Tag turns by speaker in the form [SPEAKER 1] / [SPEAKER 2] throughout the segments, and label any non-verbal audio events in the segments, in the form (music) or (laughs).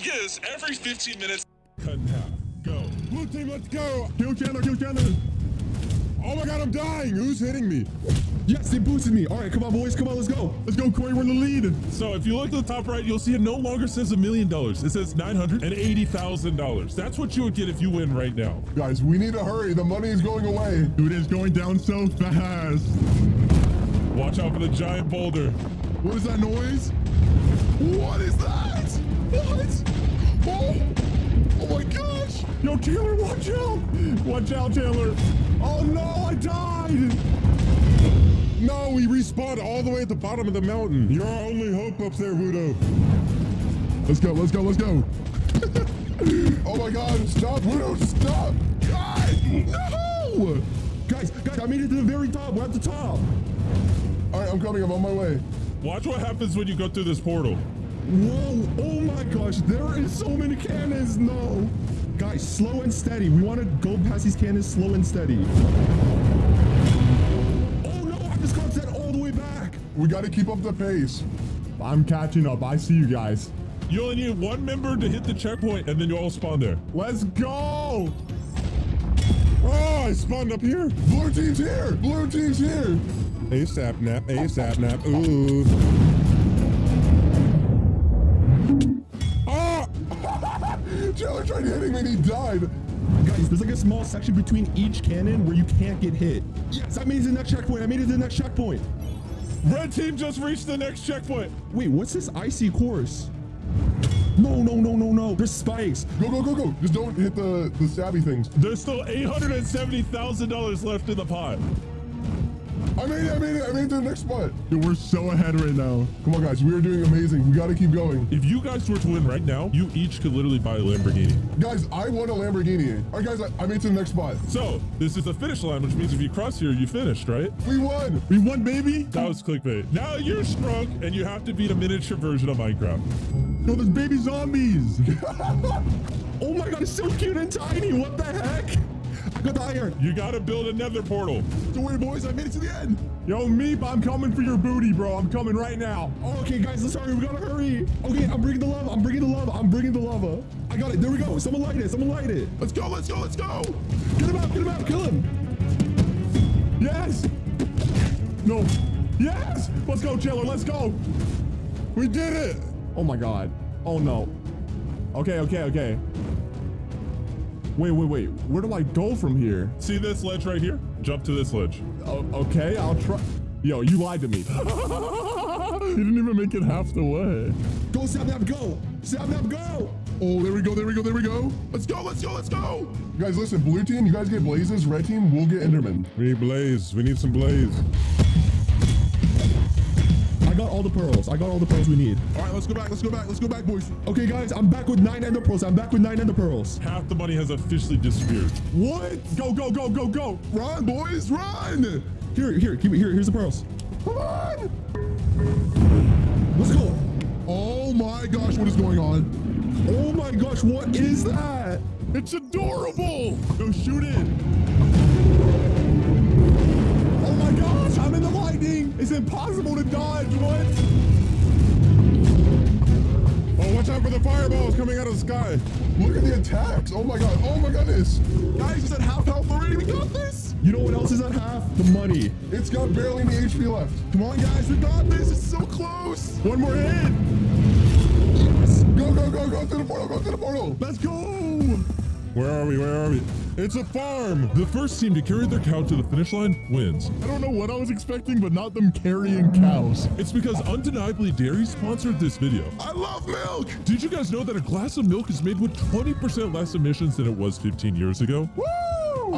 [SPEAKER 1] thing is, every 15 minutes,
[SPEAKER 2] Cut in half. Go. Blue team, let's go. Kill Chandler, kill Chandler. Oh my god, I'm dying. Who's hitting me? Yes, they boosted me. All right, come on, boys. Come on, let's go. Let's go, Corey. We're in the lead.
[SPEAKER 1] So if you look to the top right, you'll see it no longer says a million dollars. It says $980,000. That's what you would get if you win right now.
[SPEAKER 2] Guys, we need to hurry. The money is going away. Dude, it's going down so fast.
[SPEAKER 1] Watch out for the giant boulder.
[SPEAKER 2] What is that noise? What is that? What? Oh, oh my gosh. Yo, Taylor, watch out. Watch out, Taylor. Oh no, I died. No, we respawned all the way at the bottom of the mountain. You're our only hope up there, Voodoo. Let's go, let's go, let's go. (laughs) oh my god, stop, Voodoo, stop. God, no. Guys, guys, I made it to the very top. We're at the top. All right, I'm coming. I'm on my way.
[SPEAKER 1] Watch what happens when you go through this portal.
[SPEAKER 2] Whoa, oh my gosh, there is so many cannons, no. Guys, slow and steady. We want to go past these cannons slow and steady. Oh no, I just got set all the way back. We got to keep up the pace. I'm catching up. I see you guys.
[SPEAKER 1] You only need one member to hit the checkpoint and then you all spawn there.
[SPEAKER 2] Let's go. Oh, I spawned up here. Blue team's here. Blue team's here. Sapnap, ASAP nap. Ooh. Tried hitting me and he died. Guys, there's like a small section between each cannon where you can't get hit. Yes, I made it to the next checkpoint. I made it to the next checkpoint.
[SPEAKER 1] Red team just reached the next checkpoint.
[SPEAKER 2] Wait, what's this icy course? No, no, no, no, no. There's spikes. Go, go, go, go. Just don't hit the, the stabby things.
[SPEAKER 1] There's still $870,000 left in the pot.
[SPEAKER 2] I made it, I made it, I made it to the next spot. Dude, we're so ahead right now. Come on, guys, we are doing amazing. We got to keep going.
[SPEAKER 1] If you guys were to win right now, you each could literally buy a Lamborghini.
[SPEAKER 2] Guys, I want a Lamborghini. All right, guys, I, I made it to the next spot.
[SPEAKER 1] So this is the finish line, which means if you cross here, you finished, right?
[SPEAKER 2] We won. We won, baby.
[SPEAKER 1] That was clickbait. Now you're strong and you have to beat a miniature version of Minecraft.
[SPEAKER 2] Yo, there's baby zombies. (laughs) oh my god, it's so cute and tiny. What the heck? Got the iron.
[SPEAKER 1] You gotta build a nether portal.
[SPEAKER 2] Don't worry, boys. I made it to the end. Yo, Meep, I'm coming for your booty, bro. I'm coming right now. Oh, okay, guys, let's hurry. We gotta hurry. Okay, I'm bringing the lava. I'm bringing the lava. I'm bringing the lava. I got it. There we go. Someone light it. Someone light it. Let's go. Let's go. Let's go. Get him out. Get him out. Kill him. Yes. No. Yes. Let's go, Chiller. Let's go. We did it. Oh my God. Oh no. Okay, okay, okay. Wait, wait, wait. Where do I go from here?
[SPEAKER 1] See this ledge right here? Jump to this ledge.
[SPEAKER 2] Okay, I'll try. Yo, you lied to me. (laughs) you didn't even make it half the way. Go, Sapnap, go. Sapnap, go. Oh, there we go, there we go, there we go. Let's go, let's go, let's go. Guys, listen, blue team, you guys get blazes. Red team, we'll get Enderman.
[SPEAKER 1] We need blaze. We need some blaze.
[SPEAKER 2] I got all the pearls. I got all the pearls we need. All right, let's go back. Let's go back. Let's go back, boys. Okay, guys, I'm back with nine ender pearls. I'm back with nine ender pearls.
[SPEAKER 1] Half the money has officially disappeared.
[SPEAKER 2] What? Go, go, go, go, go. Run, boys, run. Here, here, keep it here. Here's the pearls. Come on. Let's go. Oh my gosh, what is going on? Oh my gosh, what is that? It's adorable. Go shoot it. Impossible to dodge. What?
[SPEAKER 1] Oh, watch out for the fireballs coming out of the sky.
[SPEAKER 2] Look at the attacks. Oh my god. Oh my goodness. Guys, it's at half health already. We got this. You know what else is at half? The money. It's got barely any HP left. Come on, guys. We got this. It's so close. One more hit. Yes. Go, go, go, go through the portal. Go through the portal. Let's go.
[SPEAKER 1] Where are we? Where are we? It's a farm. The first team to carry their cow to the finish line wins.
[SPEAKER 2] I don't know what I was expecting, but not them carrying cows.
[SPEAKER 1] It's because undeniably dairy sponsored this video.
[SPEAKER 2] I love milk.
[SPEAKER 1] Did you guys know that a glass of milk is made with 20% less emissions than it was 15 years ago?
[SPEAKER 2] Woo!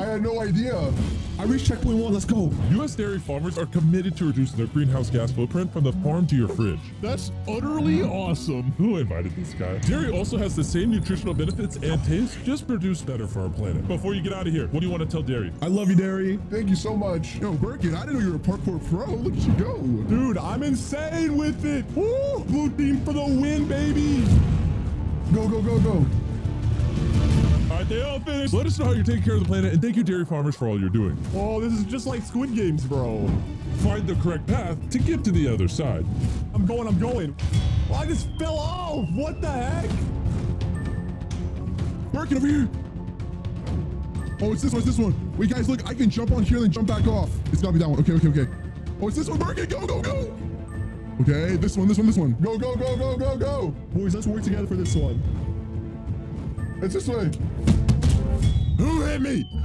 [SPEAKER 2] I had no idea. I reached checkpoint one. Let's go.
[SPEAKER 1] U.S. dairy farmers are committed to reducing their greenhouse gas footprint from the farm to your fridge.
[SPEAKER 2] That's utterly awesome.
[SPEAKER 1] Who invited this guy? Dairy also has the same nutritional benefits and taste, just produced better for our planet. Before you get out of here, what do you want to tell Dairy?
[SPEAKER 2] I love you, Dairy. Thank you so much. Yo, Birkin, I didn't know you were a parkour pro. Look at you go. Dude, I'm insane with it. Woo! Blue team for the win, baby. Go, go, go, go.
[SPEAKER 1] Right, they all finished. Let us know how you're taking care of the planet, and thank you, dairy farmers, for all you're doing.
[SPEAKER 2] Oh, this is just like Squid Games, bro.
[SPEAKER 1] Find the correct path to get to the other side.
[SPEAKER 2] I'm going, I'm going. Oh, I just fell off. What the heck? Birkin over here. Oh, it's this one. It's this one. Wait, guys, look. I can jump on here and then jump back off. It's gotta be that one. Okay, okay, okay. Oh, it's this one. Birkin, go, go, go. Okay, this one, this one, this one. Go, go, go, go, go, go. Boys, let's work together for this one. It's this way.
[SPEAKER 1] Who hit me? (laughs)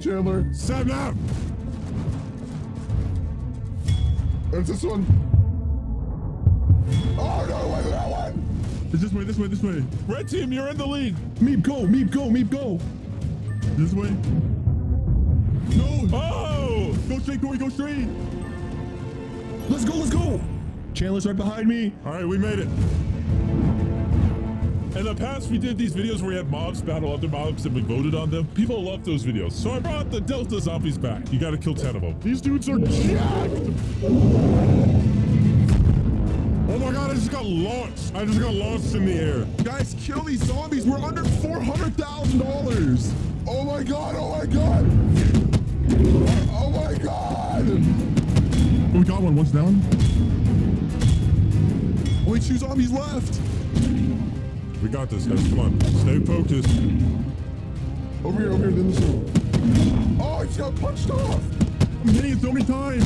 [SPEAKER 2] Chandler.
[SPEAKER 1] Seven up.
[SPEAKER 2] It's this one. Oh, no, wait, that one.
[SPEAKER 1] It's this way, this way, this way. Red team, you're in the lead.
[SPEAKER 2] Meep, go, Meep, go, Meep, go.
[SPEAKER 1] This way.
[SPEAKER 2] No.
[SPEAKER 1] Oh!
[SPEAKER 2] Go straight, Corey, go straight. Let's go, let's go. Chandler's right behind me.
[SPEAKER 1] All right, we made it. In the past, we did these videos where we had mobs battle other mobs and we voted on them. People love those videos. So I brought the Delta zombies back. You gotta kill 10 of them.
[SPEAKER 2] These dudes are jacked.
[SPEAKER 1] Oh my god, I just got launched. I just got launched in the air.
[SPEAKER 2] Guys, kill these zombies. We're under $400,000. Oh my god, oh my god. Oh my god. We got one. One's down. Only two zombies left.
[SPEAKER 1] We got this, guys. Come on. Stay focused.
[SPEAKER 2] Over here, over here, then the zone. Oh, it got punched off. I'm hitting it so many times.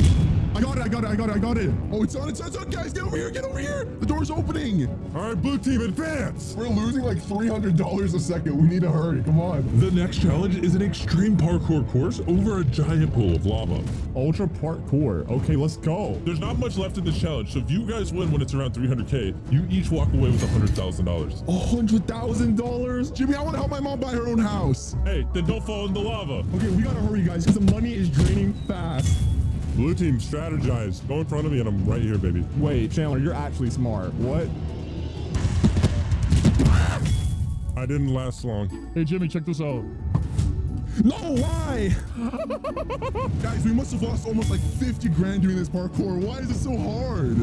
[SPEAKER 2] I got it, I got it, I got it, I got it. Oh, it's on, it's on, it's on, guys. Get over here, get over here. The door's opening.
[SPEAKER 1] All right, blue team, advance.
[SPEAKER 2] We're losing like $300 a second. We need to hurry. Come on.
[SPEAKER 1] The next challenge is an extreme parkour course over a giant pool of lava.
[SPEAKER 2] Ultra parkour. Okay, let's go.
[SPEAKER 1] There's not much left in this challenge, so if you guys win when it's around 300k, you each walk away with $100,000.
[SPEAKER 2] $100,000? Jimmy, I want to help my mom buy her own house.
[SPEAKER 1] Hey, then don't fall in the lava.
[SPEAKER 2] Okay, we gotta hurry, guys, because the money is draining.
[SPEAKER 1] Blue team, strategize. Go in front of me and I'm right here, baby.
[SPEAKER 2] Wait, Chandler, you're actually smart. What?
[SPEAKER 1] I didn't last long.
[SPEAKER 2] Hey, Jimmy, check this out. No, why? (laughs) Guys, we must have lost almost like 50 grand doing this parkour. Why is it so hard?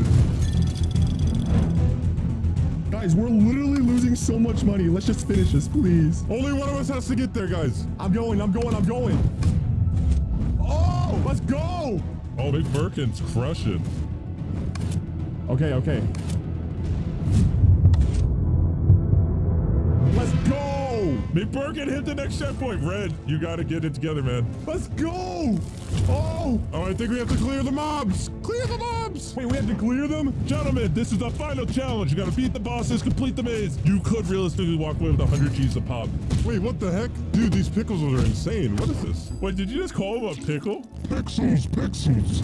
[SPEAKER 2] Guys, we're literally losing so much money. Let's just finish this, please.
[SPEAKER 1] Only one of us has to get there, guys.
[SPEAKER 2] I'm going, I'm going, I'm going. Oh, let's go.
[SPEAKER 1] Oh, Big Birkin's crushing.
[SPEAKER 2] Okay, okay. Let's go.
[SPEAKER 1] Big Birkin hit the next checkpoint. Red, you gotta get it together, man.
[SPEAKER 2] Let's go. Oh.
[SPEAKER 1] Oh, I think we have to clear the mobs. Clear the mobs.
[SPEAKER 2] Wait, we have to clear them?
[SPEAKER 1] Gentlemen, this is the final challenge. You gotta beat the bosses, complete the maze. You could realistically walk away with 100 G's a pop.
[SPEAKER 2] Wait, what the heck? Dude, these pickles are insane. What is this?
[SPEAKER 1] Wait, did you just call him a pickle?
[SPEAKER 2] Pixels, pixels.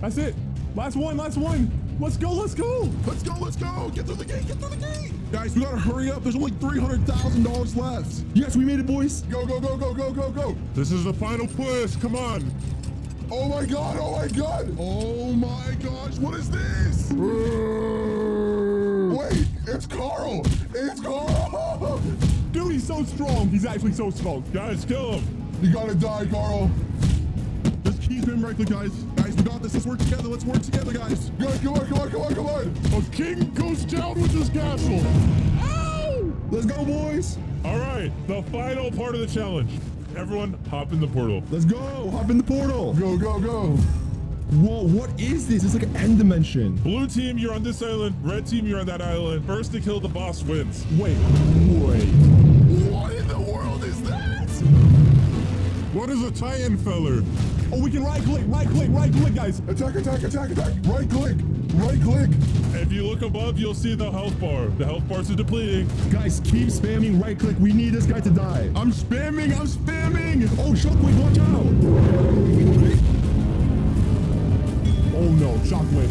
[SPEAKER 2] That's it. Last one, last one. Let's go, let's go. Let's go, let's go. Get through the gate, get through the gate. Guys, we gotta hurry up. There's only $300,000 left. Yes, we made it, boys. Go, go, go, go, go, go, go.
[SPEAKER 1] This is the final push. Come on.
[SPEAKER 2] Oh my god, oh my god. Oh my gosh, what is this? Wait, it's Carl. It's Carl. (laughs) Dude, he's so strong. He's actually so strong.
[SPEAKER 1] Guys, kill him.
[SPEAKER 2] You gotta die, Carl. Just keep him right guys. Guys, we got this. Let's work together. Let's work together, guys. Guys, come on, come on, come on, come on.
[SPEAKER 1] A king goes down with his castle.
[SPEAKER 2] Ow! Let's go, boys.
[SPEAKER 1] All right, the final part of the challenge. Everyone, hop in the portal.
[SPEAKER 2] Let's go. Hop in the portal. Go, go, go. Whoa, what is this? It's like an end dimension.
[SPEAKER 1] Blue team, you're on this island. Red team, you're on that island. First to kill the boss wins.
[SPEAKER 2] Wait, wait. What in the world is that?
[SPEAKER 1] What is a Titan feller?
[SPEAKER 2] Oh, we can right click, right click, right click, guys. Attack, attack, attack, attack. Right click, right click.
[SPEAKER 1] If you look above, you'll see the health bar. The health bars are depleting.
[SPEAKER 2] Guys, keep spamming right click. We need this guy to die. I'm spamming, I'm spamming. Oh, shockwave, watch out. Oh no, shockwave.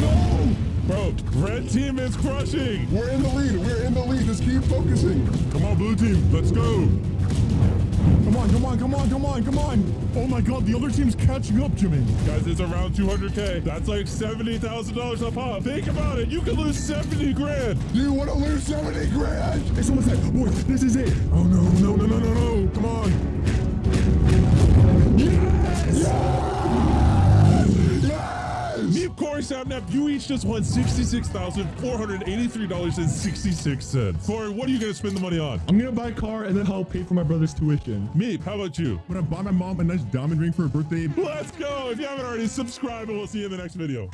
[SPEAKER 2] No!
[SPEAKER 1] Bro, red team is crushing.
[SPEAKER 2] We're in the lead. We're in the lead. Just keep focusing.
[SPEAKER 1] Come on, blue team. Let's go.
[SPEAKER 2] Come on, come on, come on, come on, come on. Oh my god, the other team's catching up, Jimmy.
[SPEAKER 1] Guys, it's around 200K. That's like $70,000 a pop. Think about it. You could lose 70 grand.
[SPEAKER 2] You want to lose 70 grand? It's almost like, boy, this is it.
[SPEAKER 1] Oh, no, no, no, no, no, no. Come on.
[SPEAKER 2] Yes! Yes!
[SPEAKER 1] Sapnap, you each just won $66,483.66. Corey, what are you going to spend the money on?
[SPEAKER 2] I'm gonna buy a car and then I'll pay for my brother's tuition.
[SPEAKER 1] Meep, how about you?
[SPEAKER 2] I'm gonna buy my mom a nice diamond ring for her birthday.
[SPEAKER 1] Let's go. If you haven't already, subscribe and we'll see you in the next video.